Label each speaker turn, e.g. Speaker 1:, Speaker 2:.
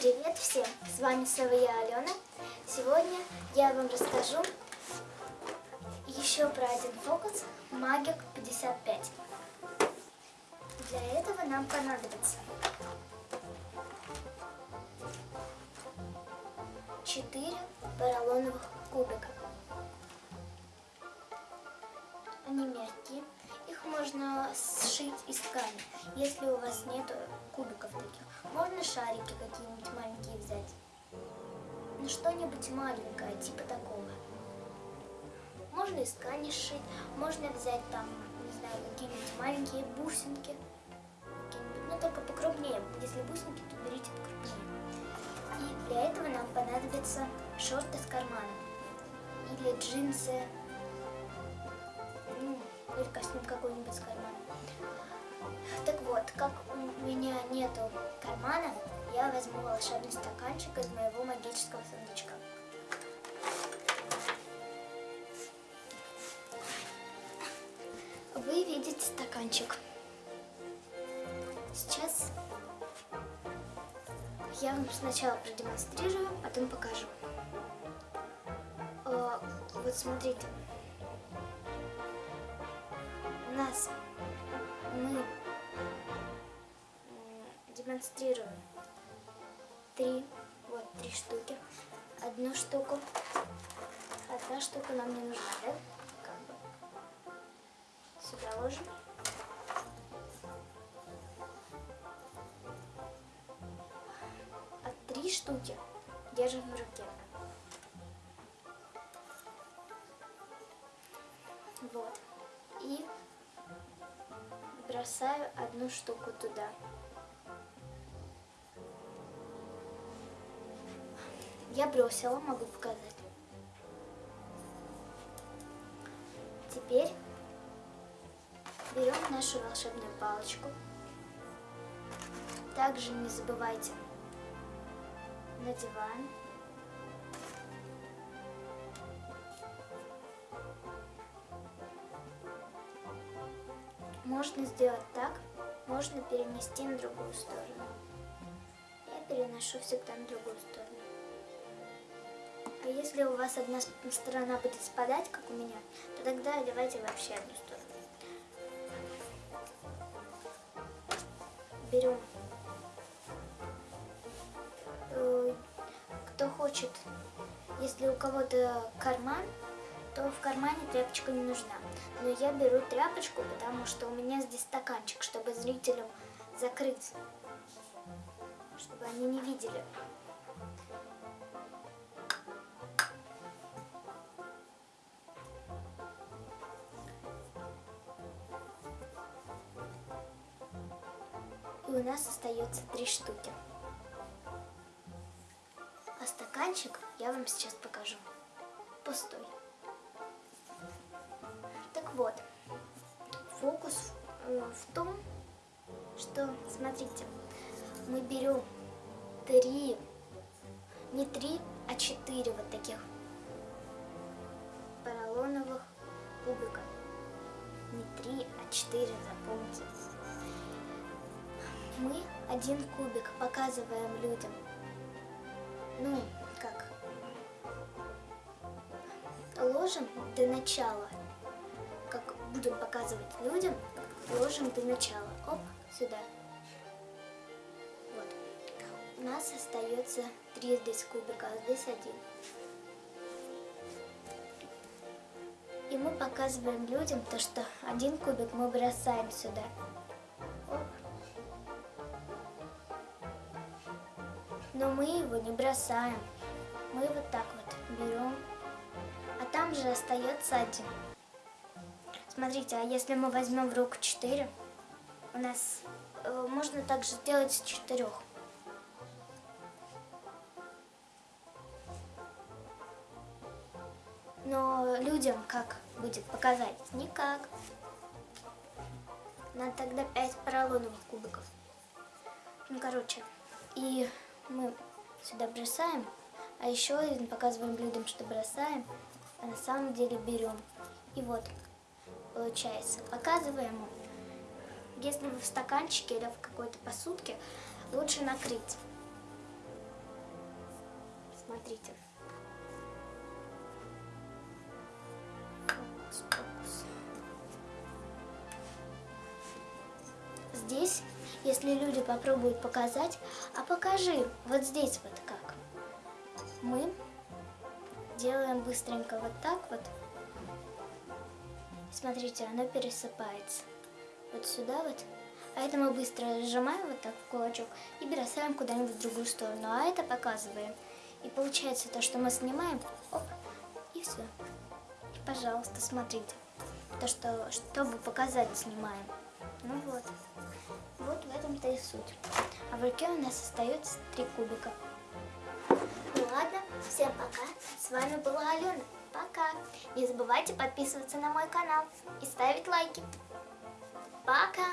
Speaker 1: Привет всем! С вами снова я, Алена. Сегодня я вам расскажу еще про один фокус Магик 55. Для этого нам понадобится 4 поролоновых кубика. Они мягкие. Их можно сшить из ткани, если у вас нет кубиков таких. Можно шарики какие-нибудь маленькие взять. Ну, что-нибудь маленькое, типа такого. Можно из ткани сшить, можно взять там, не знаю, какие-нибудь маленькие бусинки. Какие-нибудь, ну, только покрупнее. Если бусинки, то берите покрупнее. И для этого нам понадобятся шорты с карманом. Или джинсы, костюм какой-нибудь с карманом. Так вот, как у меня нету кармана, я возьму волшебный стаканчик из моего магического сундучка. Вы видите стаканчик. Сейчас я вам сначала продемонстрирую, потом покажу. О, вот смотрите. Нас мы демонстрируем три, вот три штуки. Одну штуку, одна штука нам не нужна, да? Как бы. Сюда ложим. А три штуки держим в руке. Вот. И бросаю одну штуку туда. Я бросила, могу показать. Теперь берем нашу волшебную палочку. Также не забывайте надеваем. Можно сделать так, можно перенести на другую сторону. Я переношу всегда на другую сторону. А если у вас одна сторона будет спадать, как у меня, то тогда одевайте вообще одну сторону. Берем. Э, кто хочет, если у кого-то карман, то в кармане тряпочка не нужна. Но я беру тряпочку, потому что у меня здесь стаканчик, чтобы зрителям закрыть, чтобы они не видели. И у нас остается три штуки. А стаканчик я вам сейчас покажу. Пустой. Фокус в том, что, смотрите, мы берем три, не три, а четыре вот таких поролоновых кубика. Не три, а четыре, запомните. Мы один кубик показываем людям. Ну, как? Ложим до начала будем показывать людям, ложим до начала. Оп, сюда. Вот. У нас остается три здесь кубика, а здесь один. И мы показываем людям то, что один кубик мы бросаем сюда. Оп. Но мы его не бросаем. Мы вот так вот берем. А там же остается один. Смотрите, а если мы возьмем в руку 4, у нас э, можно также сделать с 4. Но людям как будет показать? Никак. Надо тогда 5 поролоновых кубиков. Ну, короче, и мы сюда бросаем, а еще показываем людям, что бросаем, а на самом деле берем. И вот, получается. Показываем, если вы в стаканчике или в какой-то посудке, лучше накрыть. Смотрите. Здесь, если люди попробуют показать, а покажи, вот здесь вот как. Мы делаем быстренько вот так вот. Смотрите, оно пересыпается. Вот сюда вот. А это мы быстро сжимаем вот так в кулачок и бросаем куда-нибудь в другую сторону. А это показываем. И получается то, что мы снимаем, оп, и все. И, пожалуйста, смотрите. То, что, чтобы показать, снимаем. Ну вот. Вот в этом-то и суть. А в руке у нас остается три кубика. Ну ладно, всем пока. С вами была Алена. Пока. Не забывайте подписываться на мой канал и ставить лайки. Пока.